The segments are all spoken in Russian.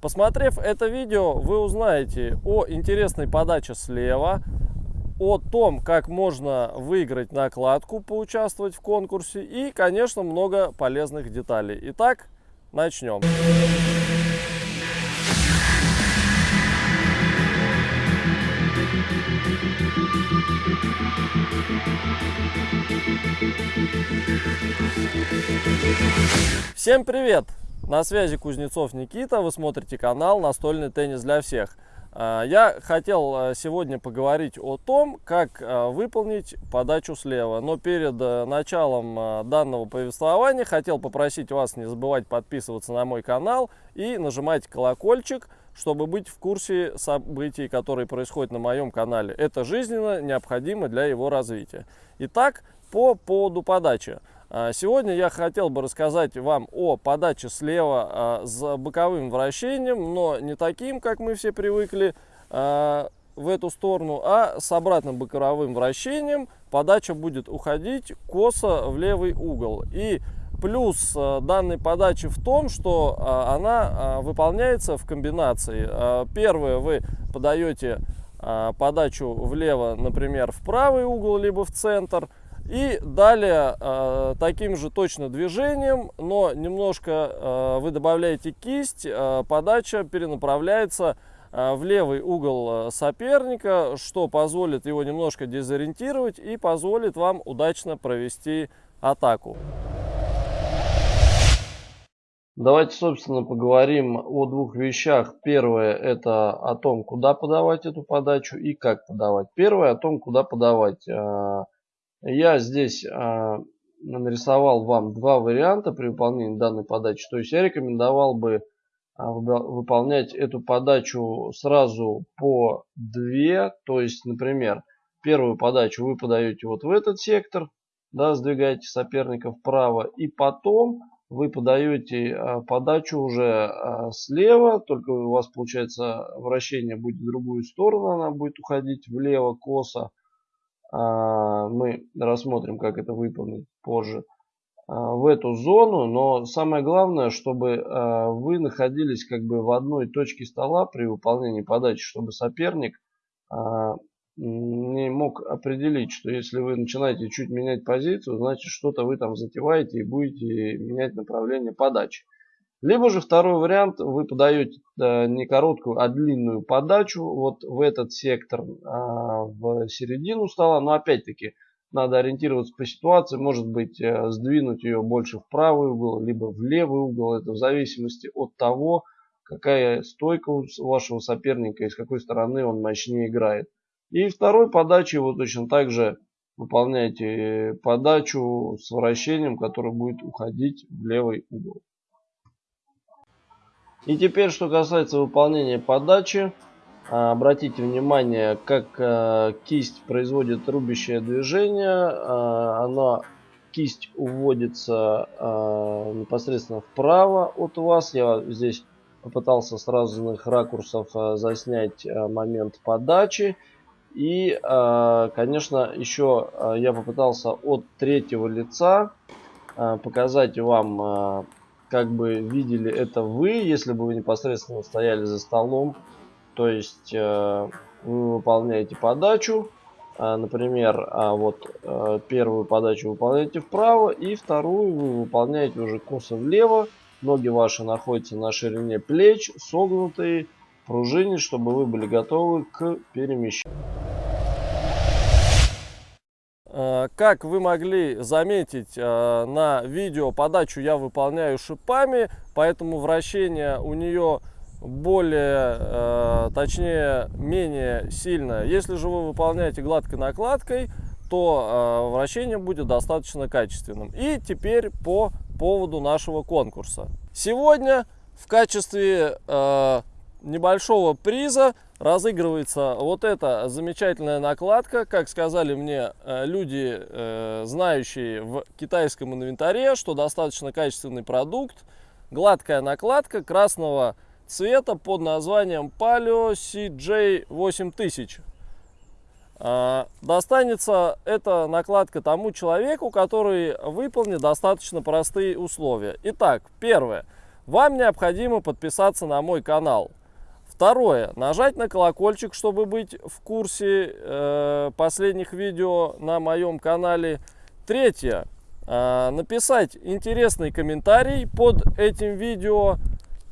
Посмотрев это видео, вы узнаете о интересной подаче слева, о том, как можно выиграть накладку, поучаствовать в конкурсе и, конечно, много полезных деталей. Итак, начнем. Всем привет! На связи Кузнецов Никита, вы смотрите канал «Настольный теннис для всех». А, я хотел а, сегодня поговорить о том, как а, выполнить подачу слева. Но перед началом данного повествования хотел попросить вас не забывать подписываться на мой канал и нажимать колокольчик, чтобы быть в курсе событий, которые происходят на моем канале. Это жизненно необходимо для его развития. Итак, по поводу подачи. А, сегодня я хотел бы рассказать вам о подаче слева а, с боковым вращением, но не таким, как мы все привыкли а, в эту сторону, а с обратным боковым вращением подача будет уходить косо в левый угол. И плюс данной подачи в том, что она выполняется в комбинации. Первое, вы подаете подачу влево, например, в правый угол, либо в центр – и далее э, таким же точно движением, но немножко э, вы добавляете кисть, э, подача перенаправляется э, в левый угол э, соперника, что позволит его немножко дезориентировать и позволит вам удачно провести атаку. Давайте, собственно, поговорим о двух вещах. Первое – это о том, куда подавать эту подачу и как подавать. Первое – о том, куда подавать. Я здесь э, нарисовал вам два варианта при выполнении данной подачи. То есть я рекомендовал бы э, выполнять эту подачу сразу по две. То есть, например, первую подачу вы подаете вот в этот сектор, да, сдвигаете соперника вправо, и потом вы подаете э, подачу уже э, слева, только у вас получается вращение будет в другую сторону, она будет уходить влево косо. А, мы рассмотрим, как это выполнить позже, а, в эту зону. Но самое главное, чтобы а, вы находились как бы в одной точке стола при выполнении подачи, чтобы соперник не мог определить, что если вы начинаете чуть менять позицию, значит что-то вы там затеваете и будете менять направление подачи. Либо же второй вариант, вы подаете э, не короткую, а длинную подачу вот в этот сектор, а, в середину стола. Но опять-таки надо ориентироваться по ситуации, может быть э, сдвинуть ее больше в правый угол, либо в левый угол. Это в зависимости от того, какая стойка у вашего соперника и с какой стороны он мощнее играет. И второй подачей вы точно так же выполняете подачу с вращением, которое будет уходить в левый угол. И теперь, что касается выполнения подачи, а, обратите внимание, как а, кисть производит рубящее движение. А, она, кисть уводится непосредственно вправо от вас. Я здесь попытался с разных ракурсов заснять момент подачи. И, конечно, еще я попытался от третьего лица показать вам как бы видели это вы, если бы вы непосредственно стояли за столом. То есть э, вы выполняете подачу, э, например, а вот э, первую подачу выполняете вправо и вторую вы выполняете уже косо влево. Ноги ваши находятся на ширине плеч, согнутые, пружине, чтобы вы были готовы к перемещению. Э, как вы могли заметить э, на видео, подачу я выполняю шипами, поэтому вращение у нее более, э, точнее, менее сильное. Если же вы выполняете гладкой накладкой, то вращение будет достаточно качественным. И теперь по поводу нашего конкурса. Сегодня в качестве небольшого приза разыгрывается вот эта замечательная накладка. Как сказали мне э, люди, э, знающие в китайском инвентаре, что достаточно качественный продукт. Гладкая накладка красного цвета под названием Palio CJ8000. А, достанется эта накладка тому человеку, который выполнит достаточно простые условия. Итак, первое. вам необходимо подписаться на мой канал. Второе, нажать на колокольчик, чтобы быть в курсе э, последних видео на моем канале. Третье, э, написать интересный комментарий под этим видео.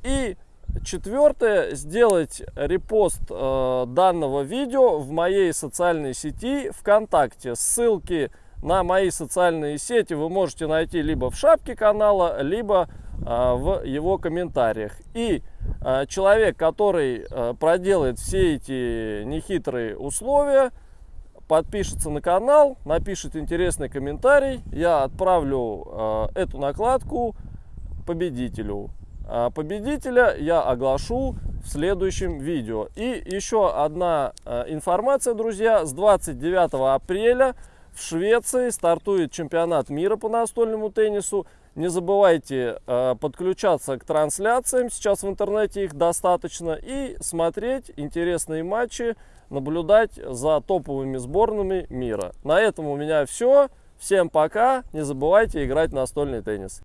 И четвертое, сделать репост э, данного видео в моей социальной сети ВКонтакте. Ссылки на мои социальные сети вы можете найти либо в шапке канала, либо а, в его комментариях. И а, человек, который а, проделает все эти нехитрые условия, подпишется на канал, напишет интересный комментарий, я отправлю эту накладку победителю. Победителя я оглашу в следующем видео. И еще одна информация, друзья, с 29 апреля в Швеции стартует чемпионат мира по настольному теннису. Не забывайте э, подключаться к трансляциям, сейчас в интернете их достаточно, и смотреть интересные матчи, наблюдать за топовыми сборными мира. На этом у меня все. Всем пока, не забывайте играть в настольный теннис.